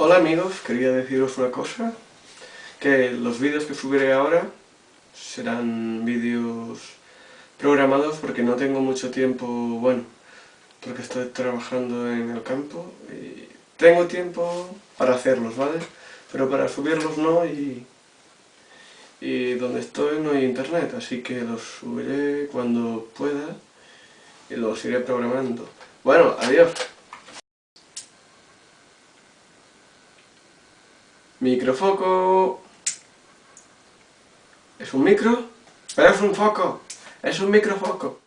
Hola amigos, quería deciros una cosa, que los vídeos que subiré ahora serán vídeos programados porque no tengo mucho tiempo, bueno, porque estoy trabajando en el campo y tengo tiempo para hacerlos, ¿vale? Pero para subirlos no y, y donde estoy no hay internet, así que los subiré cuando pueda y los iré programando. Bueno, adiós. Microfoco. ¿Es un micro? Pero es un foco. Es un microfoco.